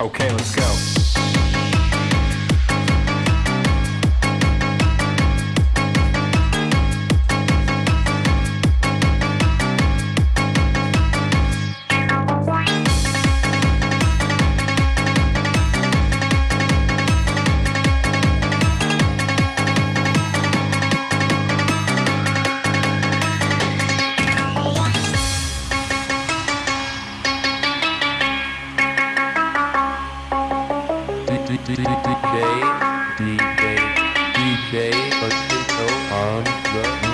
Okay, let's go. DJ, DJ, DJ official on the